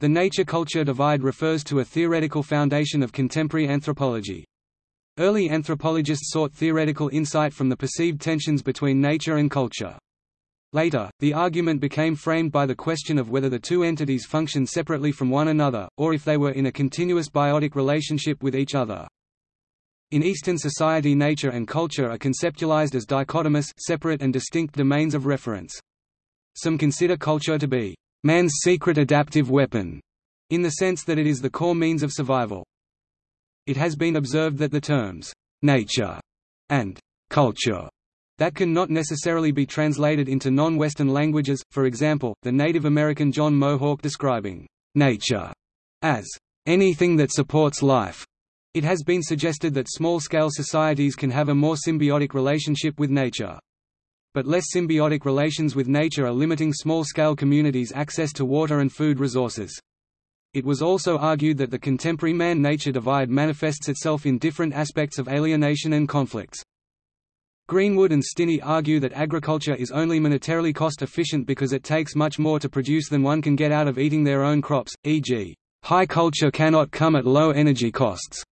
The nature-culture divide refers to a theoretical foundation of contemporary anthropology. Early anthropologists sought theoretical insight from the perceived tensions between nature and culture. Later, the argument became framed by the question of whether the two entities function separately from one another, or if they were in a continuous biotic relationship with each other. In Eastern society nature and culture are conceptualized as dichotomous separate and distinct domains of reference. Some consider culture to be man's secret adaptive weapon, in the sense that it is the core means of survival. It has been observed that the terms, nature and culture that can not necessarily be translated into non-Western languages, for example, the Native American John Mohawk describing nature as anything that supports life. It has been suggested that small-scale societies can have a more symbiotic relationship with nature. But less symbiotic relations with nature are limiting small-scale communities' access to water and food resources. It was also argued that the contemporary man-nature divide manifests itself in different aspects of alienation and conflicts. Greenwood and Stini argue that agriculture is only monetarily cost-efficient because it takes much more to produce than one can get out of eating their own crops, e.g., high culture cannot come at low energy costs.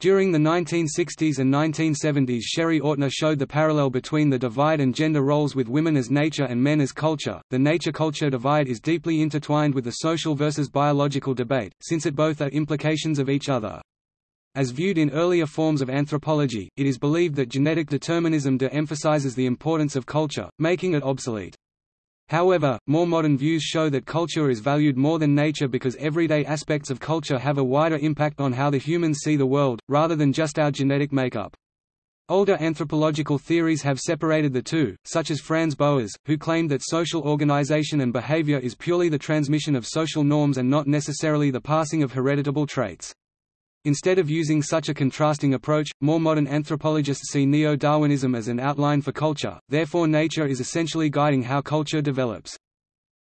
During the 1960s and 1970s Sherry Ortner showed the parallel between the divide and gender roles with women as nature and men as culture. The nature-culture divide is deeply intertwined with the social versus biological debate, since it both are implications of each other. As viewed in earlier forms of anthropology, it is believed that genetic determinism de-emphasizes the importance of culture, making it obsolete. However, more modern views show that culture is valued more than nature because everyday aspects of culture have a wider impact on how the humans see the world, rather than just our genetic makeup. Older anthropological theories have separated the two, such as Franz Boas, who claimed that social organization and behavior is purely the transmission of social norms and not necessarily the passing of hereditable traits. Instead of using such a contrasting approach, more modern anthropologists see neo-Darwinism as an outline for culture, therefore nature is essentially guiding how culture develops.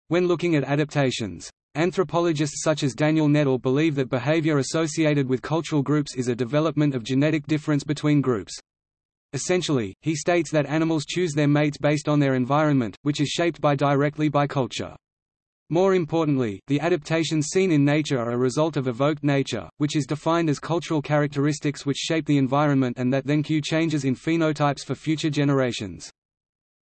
When looking at adaptations, anthropologists such as Daniel Nettle believe that behavior associated with cultural groups is a development of genetic difference between groups. Essentially, he states that animals choose their mates based on their environment, which is shaped by directly by culture. More importantly, the adaptations seen in nature are a result of evoked nature, which is defined as cultural characteristics which shape the environment and that then cue changes in phenotypes for future generations.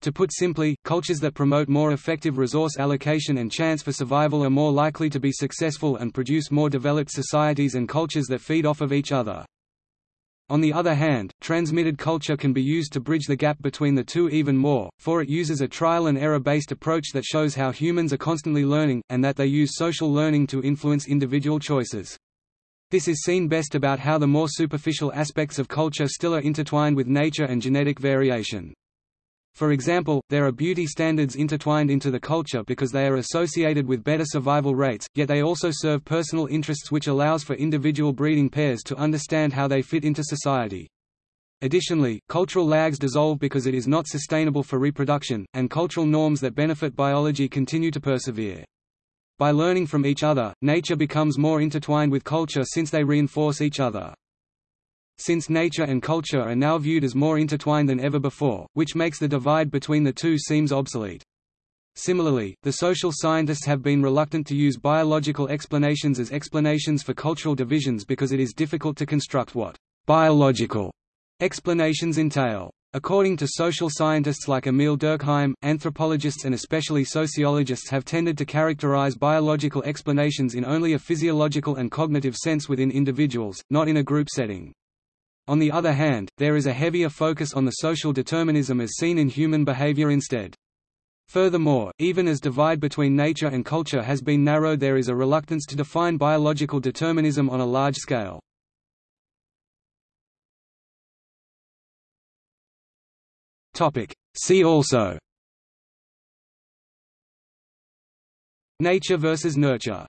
To put simply, cultures that promote more effective resource allocation and chance for survival are more likely to be successful and produce more developed societies and cultures that feed off of each other. On the other hand, transmitted culture can be used to bridge the gap between the two even more, for it uses a trial-and-error-based approach that shows how humans are constantly learning, and that they use social learning to influence individual choices. This is seen best about how the more superficial aspects of culture still are intertwined with nature and genetic variation. For example, there are beauty standards intertwined into the culture because they are associated with better survival rates, yet they also serve personal interests which allows for individual breeding pairs to understand how they fit into society. Additionally, cultural lags dissolve because it is not sustainable for reproduction, and cultural norms that benefit biology continue to persevere. By learning from each other, nature becomes more intertwined with culture since they reinforce each other since nature and culture are now viewed as more intertwined than ever before, which makes the divide between the two seems obsolete. Similarly, the social scientists have been reluctant to use biological explanations as explanations for cultural divisions because it is difficult to construct what biological explanations entail. According to social scientists like Émile Durkheim, anthropologists and especially sociologists have tended to characterize biological explanations in only a physiological and cognitive sense within individuals, not in a group setting. On the other hand, there is a heavier focus on the social determinism as seen in human behavior instead. Furthermore, even as divide between nature and culture has been narrowed there is a reluctance to define biological determinism on a large scale. See also Nature versus nurture